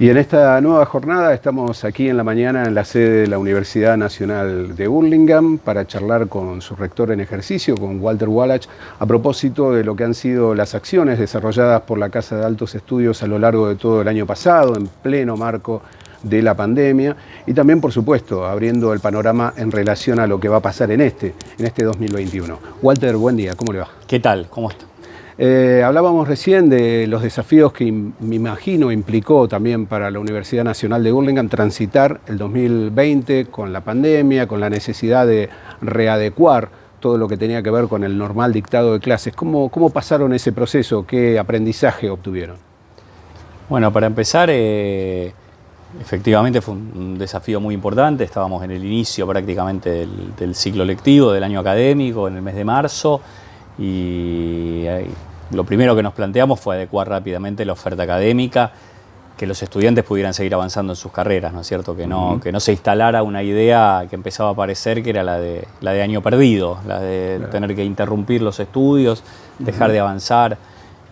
Y en esta nueva jornada estamos aquí en la mañana en la sede de la Universidad Nacional de Burlingame para charlar con su rector en ejercicio, con Walter Wallach, a propósito de lo que han sido las acciones desarrolladas por la Casa de Altos Estudios a lo largo de todo el año pasado, en pleno marco de la pandemia y también, por supuesto, abriendo el panorama en relación a lo que va a pasar en este, en este 2021. Walter, buen día, ¿cómo le va? ¿Qué tal? ¿Cómo está? Eh, hablábamos recién de los desafíos que me imagino implicó también para la Universidad Nacional de Burlingame transitar el 2020 con la pandemia, con la necesidad de readecuar todo lo que tenía que ver con el normal dictado de clases. ¿Cómo, cómo pasaron ese proceso? ¿Qué aprendizaje obtuvieron? Bueno, para empezar, eh, efectivamente fue un desafío muy importante. Estábamos en el inicio prácticamente del, ciclo lectivo, del año académico, en el mes de marzo, y lo primero que nos planteamos fue adecuar rápidamente la oferta académica, que los estudiantes pudieran seguir avanzando en sus carreras, ¿no es cierto? Que no, que no se instalara una idea que empezaba a aparecer que era la de, la de año perdido, la de tener que interrumpir los estudios, dejar de avanzar.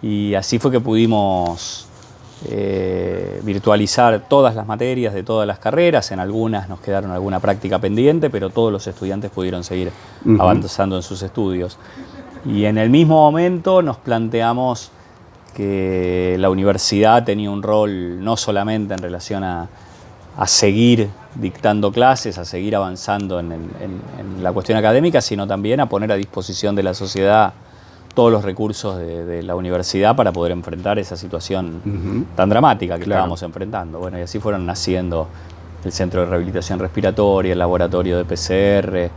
Y así fue que pudimos eh, virtualizar todas las materias de todas las carreras, en algunas nos quedaron alguna práctica pendiente, pero todos los estudiantes pudieron seguir avanzando en sus estudios. Y en el mismo momento nos planteamos que la universidad tenía un rol no solamente en relación a, seguir dictando clases, a seguir avanzando en, la cuestión académica, sino también a poner a disposición de la sociedad todos los recursos de, la universidad para poder enfrentar esa situación tan dramática que estábamos enfrentando. Bueno, y así fueron naciendo el Centro de Rehabilitación Respiratoria, el Laboratorio de PCR,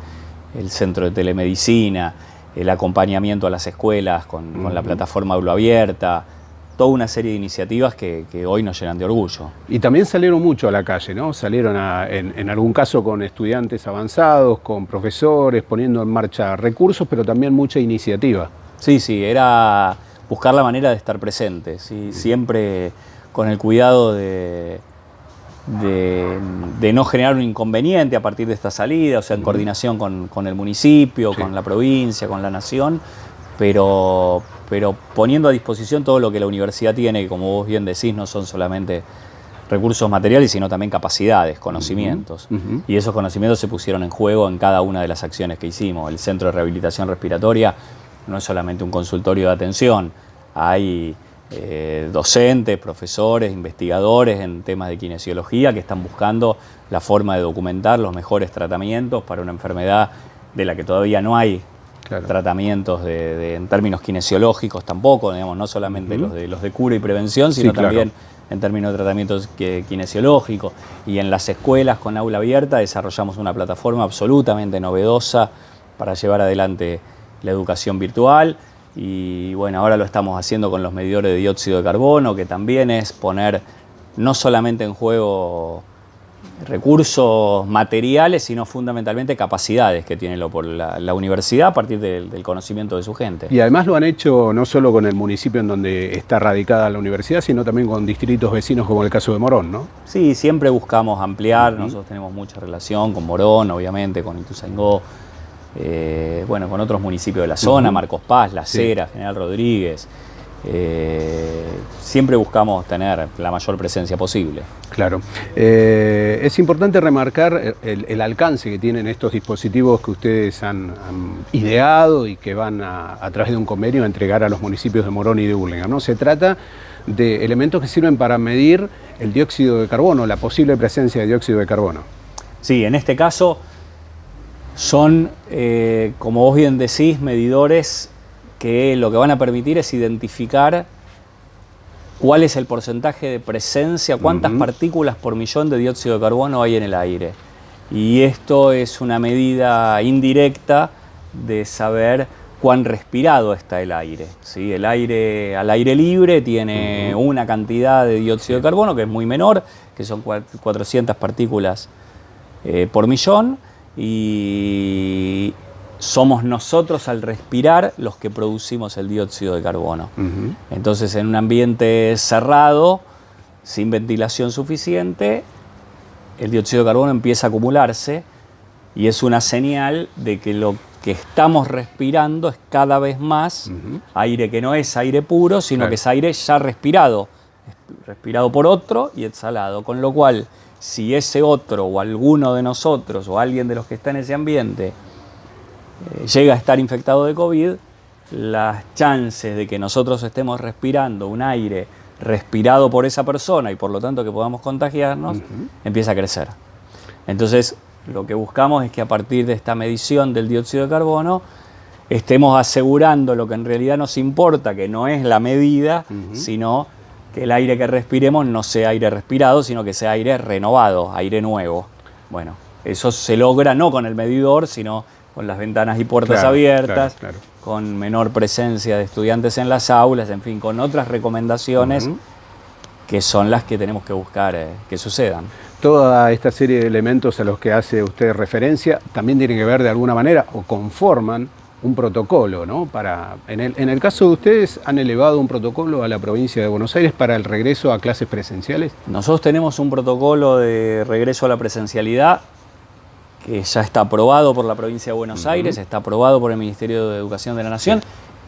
el Centro de Telemedicina, el acompañamiento a las escuelas con, la plataforma Aula Abierta, toda una serie de iniciativas que, hoy nos llenan de orgullo. Y también salieron mucho a la calle, ¿no? Salieron en, algún caso con estudiantes avanzados, con profesores, poniendo en marcha recursos, pero también mucha iniciativa. Sí, sí, era buscar la manera de estar presentes, y siempre con el cuidado de, de, no generar un inconveniente a partir de esta salida, o sea, en coordinación con, el municipio, con la provincia, con la nación, pero, pero poniendo a disposición todo lo que la universidad tiene, que como vos bien decís, no son solamente recursos materiales, sino también capacidades, conocimientos. Y esos conocimientos se pusieron en juego en cada una de las acciones que hicimos. El Centro de Rehabilitación Respiratoria no es solamente un consultorio de atención, hay eh, docentes, profesores, investigadores en temas de kinesiología que están buscando la forma de documentar los mejores tratamientos para una enfermedad de la que todavía no hay tratamientos en términos kinesiológicos tampoco, digamos, no solamente los, de, los de cura y prevención, sino también en términos de tratamientos kinesiológicos. Y en las escuelas con aula abierta desarrollamos una plataforma absolutamente novedosa para llevar adelante la educación virtual y bueno, ahora lo estamos haciendo con los medidores de dióxido de carbono, que también es poner no solamente en juego recursos materiales, sino fundamentalmente capacidades que tiene la, universidad a partir del, conocimiento de su gente. Y además lo han hecho no solo con el municipio en donde está radicada la universidad, sino también con distritos vecinos como el caso de Morón, ¿no? Sí, siempre buscamos ampliar, nosotros tenemos mucha relación con Morón, obviamente, con Ituzaingó, eh, bueno, con otros municipios de la zona, Marcos Paz, La Cera, General Rodríguez. Eh, siempre buscamos tener la mayor presencia posible. Claro. Eh, es importante remarcar el, alcance que tienen estos dispositivos que ustedes han, ideado y que van a, través de un convenio a entregar a los municipios de Morón y de Burlingame. ¿no? Se trata de elementos que sirven para medir el dióxido de carbono, la posible presencia de dióxido de carbono. Sí, en este caso son, eh, como vos bien decís, medidores que lo que van a permitir es identificar cuál es el porcentaje de presencia, cuántas partículas por millón de dióxido de carbono hay en el aire. Y esto es una medida indirecta de saber cuán respirado está el aire. ¿sí? El aire al aire libre tiene una cantidad de dióxido de carbono que es muy menor, que son 400 partículas eh, por millón, y somos nosotros al respirar los que producimos el dióxido de carbono. Entonces en un ambiente cerrado, sin ventilación suficiente, el dióxido de carbono empieza a acumularse y es una señal de que lo que estamos respirando es cada vez más aire que no es aire puro, sino que es aire ya respirado respirado por otro y exhalado. Con lo cual, si ese otro o alguno de nosotros o alguien de los que está en ese ambiente eh, llega a estar infectado de COVID, las chances de que nosotros estemos respirando un aire respirado por esa persona y por lo tanto que podamos contagiarnos, empieza a crecer. Entonces, lo que buscamos es que a partir de esta medición del dióxido de carbono, estemos asegurando lo que en realidad nos importa, que no es la medida, sino que el aire que respiremos no sea aire respirado, sino que sea aire renovado, aire nuevo. Bueno, eso se logra no con el medidor, sino con las ventanas y puertas abiertas, con menor presencia de estudiantes en las aulas, en fin, con otras recomendaciones que son las que tenemos que buscar eh, que sucedan. Toda esta serie de elementos a los que hace usted referencia también tienen que ver de alguna manera o conforman un protocolo, ¿no? Para, en, el, en el caso de ustedes, ¿han elevado un protocolo a la provincia de Buenos Aires para el regreso a clases presenciales? Nosotros tenemos un protocolo de regreso a la presencialidad que ya está aprobado por la provincia de Buenos Aires, está aprobado por el Ministerio de Educación de la Nación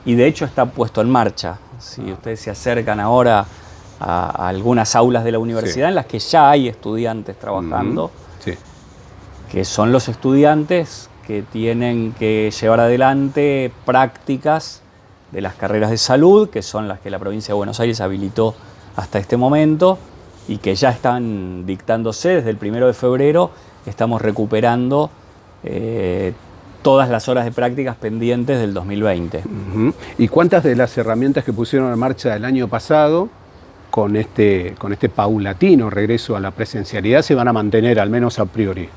y de hecho está puesto en marcha. Si ah. ustedes se acercan ahora a, algunas aulas de la universidad en las que ya hay estudiantes trabajando, que son los estudiantes que tienen que llevar adelante prácticas de las carreras de salud, que son las que la provincia de Buenos Aires habilitó hasta este momento y que ya están dictándose desde el primero de febrero. Estamos recuperando eh, todas las horas de prácticas pendientes del 2020. ¿Y cuántas de las herramientas que pusieron en marcha el año pasado con este, con este paulatino regreso a la presencialidad se van a mantener, al menos a priori?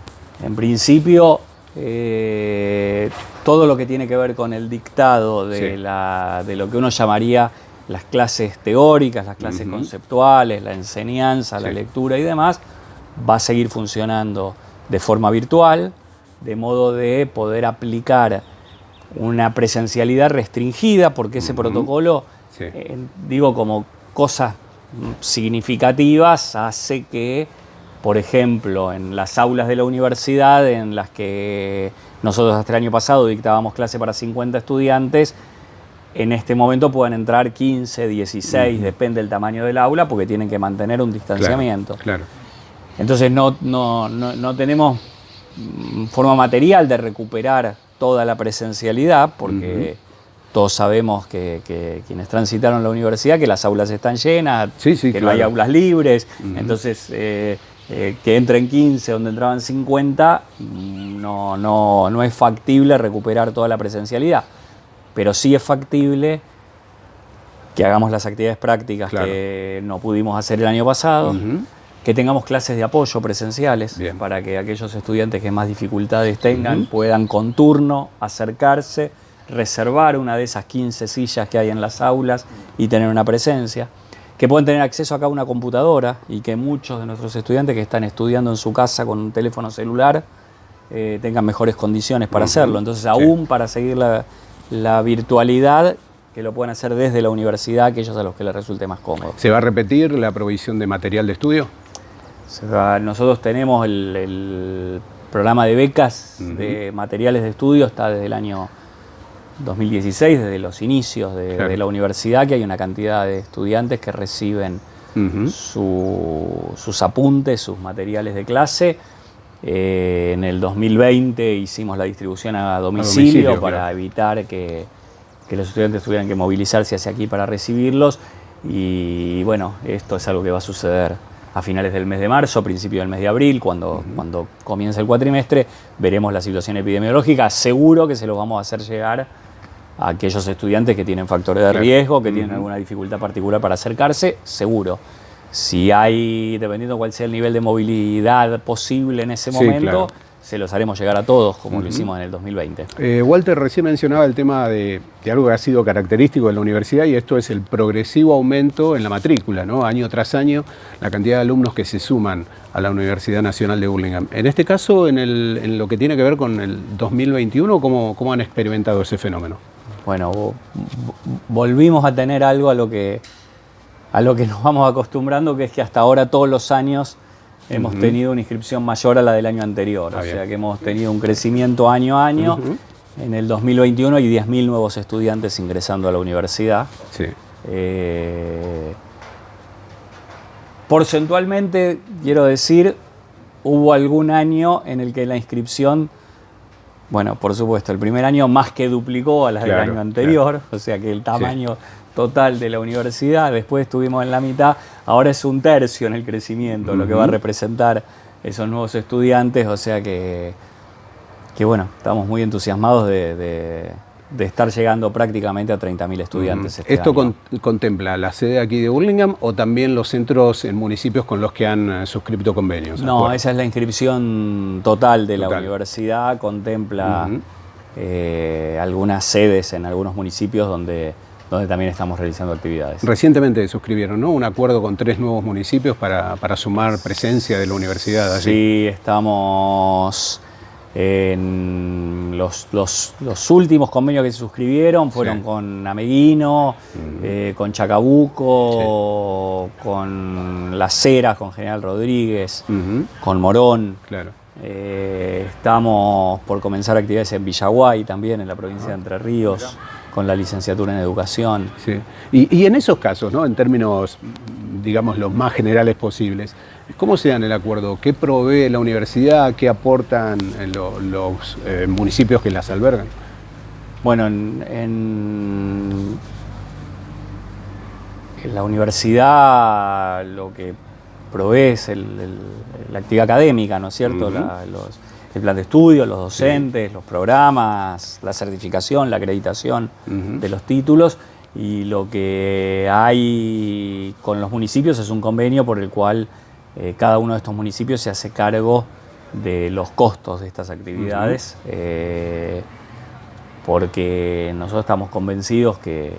En principio, eh, todo lo que tiene que ver con el dictado de, lo que uno llamaría las clases teóricas, las clases conceptuales, la enseñanza, la lectura y demás, va a seguir funcionando de forma virtual, de modo de poder aplicar una presencialidad restringida, porque ese protocolo, eh, digo como cosas significativas, hace que por ejemplo, en las aulas de la universidad en las que nosotros hasta el año pasado dictábamos clase para 50 estudiantes, en este momento pueden entrar 15, 16, depende del tamaño del aula, porque tienen que mantener un distanciamiento. Claro, Entonces no, no, tenemos forma material de recuperar toda la presencialidad, porque todos sabemos que, quienes transitaron la universidad, que las aulas están llenas, que no hay aulas libres, entonces... Eh, eh, que entren 15 donde entraban 50, mm, no, no, no, es factible recuperar toda la presencialidad. Pero sí es factible que hagamos las actividades prácticas que no pudimos hacer el año pasado, que tengamos clases de apoyo presenciales para que aquellos estudiantes que más dificultades tengan puedan con turno acercarse, reservar una de esas 15 sillas que hay en las aulas y tener una presencia que pueden tener acceso acá a una computadora y que muchos de nuestros estudiantes que están estudiando en su casa con un teléfono celular eh, tengan mejores condiciones para hacerlo. Entonces, aún para seguir la, virtualidad, que lo puedan hacer desde la universidad, aquellos a los que les resulte más cómodo. ¿Se va a repetir la provisión de material de estudio? nosotros tenemos el, programa de becas de materiales de estudio, está desde el año 2016, desde los inicios de, la universidad, que hay una cantidad de estudiantes que reciben sus apuntes, sus materiales de clase. Eh, en el 2020 hicimos la distribución a domicilio, para evitar que, los estudiantes tuvieran que movilizarse hacia aquí para recibirlos. Y bueno, esto es algo que va a suceder a finales del mes de marzo, principio del mes de abril, cuando, cuando comience el cuatrimestre, veremos la situación epidemiológica. Seguro que se lo vamos a hacer llegar a aquellos estudiantes que tienen factores de riesgo, que tienen alguna dificultad particular para acercarse, seguro. Si hay, dependiendo cuál sea el nivel de movilidad posible en ese momento, se los haremos llegar a todos, como lo hicimos en el 2020. Eh, Walter recién mencionaba el tema de, algo que ha sido característico de la universidad y esto es el progresivo aumento en la matrícula, ¿no? año tras año, la cantidad de alumnos que se suman a la Universidad Nacional de Burlingame. En este caso, en, en lo que tiene que ver con el 2021, ¿cómo, cómo han experimentado ese fenómeno? bueno, volvimos a tener algo a lo que a lo que nos vamos acostumbrando, que es que hasta ahora todos los años hemos tenido una inscripción mayor a la del año anterior. o sea que hemos tenido un crecimiento año a año. En el 2021 hay 10.000 nuevos estudiantes ingresando a la universidad. Sí. Eh, porcentualmente, quiero decir, hubo algún año en el que la inscripción, bueno, por supuesto, el primer año más que duplicó a las del año anterior, o sea que el tamaño total de la universidad, después estuvimos en la mitad, ahora es un tercio en el crecimiento, lo que va a representar esos nuevos estudiantes, o sea que, que bueno, estamos muy entusiasmados de de estar llegando prácticamente a 30.000 estudiantes. Este ¿Esto contempla la sede aquí de Burlingame o también los centros en municipios con los que han eh, suscrito convenios? No, esa es la inscripción total de la universidad, contempla eh, algunas sedes en algunos municipios donde, donde también estamos realizando actividades. Recientemente suscribieron ¿no? un acuerdo con tres nuevos municipios para, para sumar presencia de la universidad allí. Sí, estamos en los, últimos convenios que se suscribieron fueron con Ameguino, eh, con Chacabuco, con Las Heras, con General Rodríguez, con Morón. Claro. Eh, estamos por comenzar actividades en Villaguay también, en la provincia de Entre Ríos, con la licenciatura en educación. Y, y en esos casos, ¿no? en términos, digamos, los más generales posibles, ¿Cómo se dan el acuerdo? ¿Qué provee la universidad? ¿Qué aportan los eh, municipios que las albergan? Bueno, en, la universidad lo que provee es la actividad académica, ¿no es cierto? El plan de estudio, los docentes, los programas, la certificación, la acreditación de los títulos. Y lo que hay con los municipios es un convenio por el cual eh, cada uno de estos municipios se hace cargo de los costos de estas actividades, eh, porque nosotros estamos convencidos que,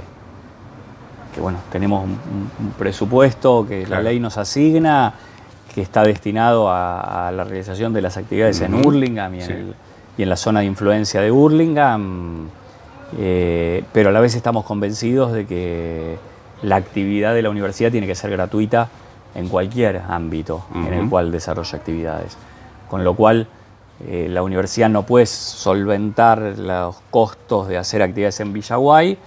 bueno, tenemos un, presupuesto que la ley nos asigna, que está destinado a, la realización de las actividades en Hurlingham y, en la zona de influencia de Hurlingham, eh, pero a la vez estamos convencidos de que la actividad de la universidad tiene que ser gratuita en cualquier ámbito en el cual desarrolla actividades. Con lo cual, eh, la universidad no puede solventar los costos de hacer actividades en Villaguay,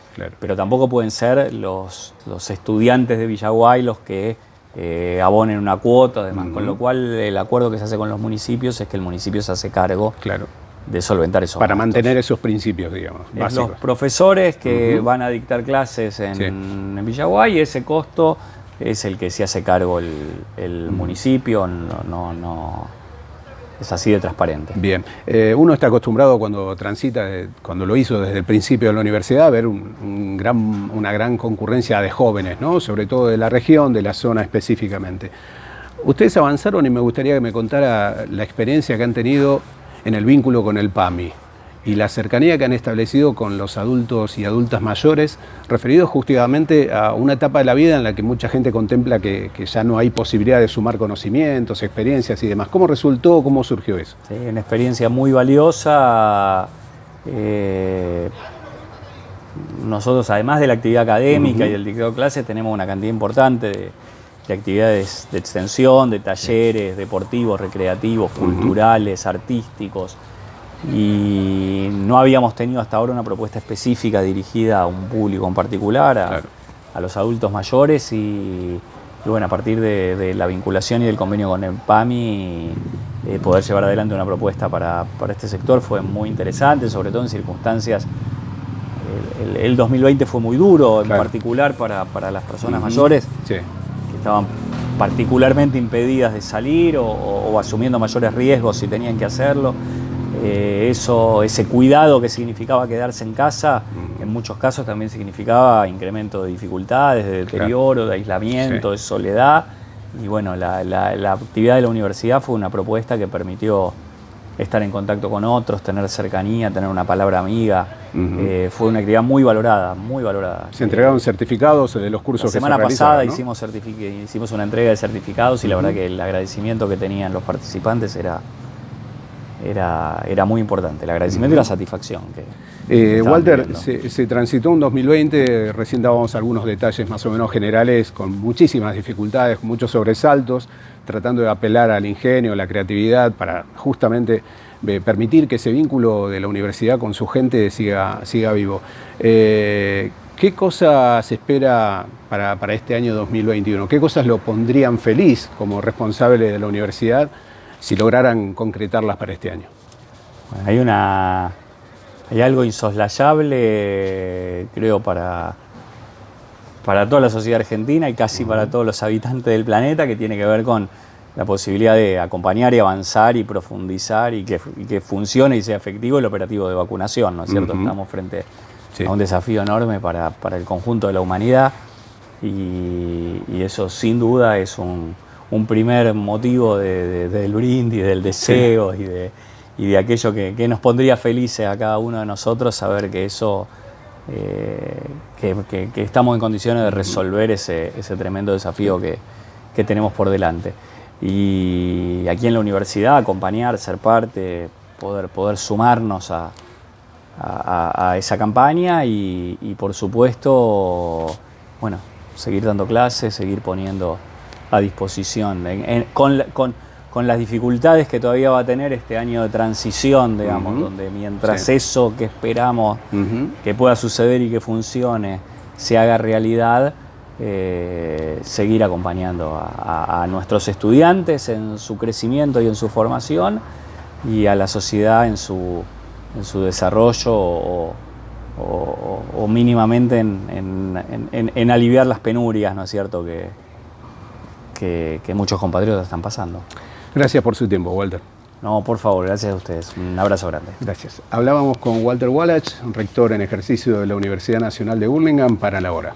pero tampoco pueden ser los, los estudiantes de Villaguay los que eh, abonen una cuota, además. Con lo cual, el acuerdo que se hace con los municipios es que el municipio se hace cargo claro. de solventar esos Para mantener esos principios, digamos. Los profesores que van a dictar clases en, en Villaguay, ese costo es el que se hace cargo el, municipio, no, no, es así de transparente. Bien, eh, uno está acostumbrado cuando transita, cuando lo hizo desde el principio de la universidad, a ver una gran concurrencia de jóvenes, ¿no? sobre todo de la región, de la zona específicamente. Ustedes avanzaron y me gustaría que me contara la experiencia que han tenido en el vínculo con el PAMI y la cercanía que han establecido con los adultos y adultas mayores, referidos justamente a una etapa de la vida en la que mucha gente contempla que, ya no hay posibilidad de sumar conocimientos, experiencias y demás. ¿Cómo resultó? ¿Cómo surgió eso? Sí, una experiencia muy valiosa. Eh, nosotros, además de la actividad académica y del dictado de clases, tenemos una cantidad importante de, actividades de extensión, de talleres deportivos, recreativos, culturales, artísticos y no habíamos tenido hasta ahora una propuesta específica dirigida a un público en particular, a, los adultos mayores y, bueno, a partir de, la vinculación y del convenio con el PAMI, eh, poder llevar adelante una propuesta para, este sector fue muy interesante, sobre todo en circunstancias el, 2020 fue muy duro, en particular para, las personas mayores, que estaban particularmente impedidas de salir o, asumiendo mayores riesgos si tenían que hacerlo. Eh, eso, ese cuidado que significaba quedarse en casa, en muchos casos también significaba incremento de dificultades, de deterioro, de aislamiento, de soledad. Y bueno, la, actividad de la universidad fue una propuesta que permitió estar en contacto con otros, tener cercanía, tener una palabra amiga. Eh, fue una actividad muy valorada, muy valorada. ¿Se entregaron certificados de los cursos que se La semana pasada hicimos, hicimos una entrega de certificados y la verdad que el agradecimiento que tenían los participantes era era, era muy importante, el agradecimiento y la satisfacción. Que, eh, Walter, se, transitó un 2020, recién dábamos algunos detalles más o menos generales, con muchísimas dificultades, con muchos sobresaltos, tratando de apelar al ingenio, la creatividad, para justamente eh, permitir que ese vínculo de la universidad con su gente siga, siga vivo. Eh, ¿Qué cosas se espera para, para, este año 2021? ¿Qué cosas lo pondrían feliz como responsable de la universidad si lograran concretarlas para este año? Bueno, hay, una, hay algo insoslayable, creo, para, para toda la sociedad argentina y casi para todos los habitantes del planeta que tiene que ver con la posibilidad de acompañar y avanzar y profundizar y que, que funcione y sea efectivo el operativo de vacunación, ¿no es cierto? Estamos frente a un desafío enorme para, para, el conjunto de la humanidad y, y eso sin duda es un, un primer motivo de, de, del brindis, del deseo sí. y, de, y, de, aquello que, que, nos pondría felices a cada uno de nosotros saber que eso, eh, que, que, estamos en condiciones de resolver ese, ese tremendo desafío que, que tenemos por delante y aquí en la universidad acompañar, ser parte, poder, poder sumarnos a, a, a esa campaña y, y, por supuesto, bueno, seguir dando clases, seguir poniendo a disposición, en, en, con, con, con, las dificultades que todavía va a tener este año de transición, digamos, uh -huh. donde mientras sí. eso que esperamos uh -huh. que pueda suceder y que funcione se haga realidad, eh, seguir acompañando a, a, a, nuestros estudiantes en su crecimiento y en su formación y a la sociedad en su, en su desarrollo o, o, o mínimamente en, en, en, aliviar las penurias, ¿no es cierto?, que, que, que muchos compatriotas están pasando. Gracias por su tiempo, Walter. No, por favor, gracias a ustedes. Un abrazo grande. Gracias. Hablábamos con Walter Wallach, rector en ejercicio de la Universidad Nacional de Burlingame, para la hora.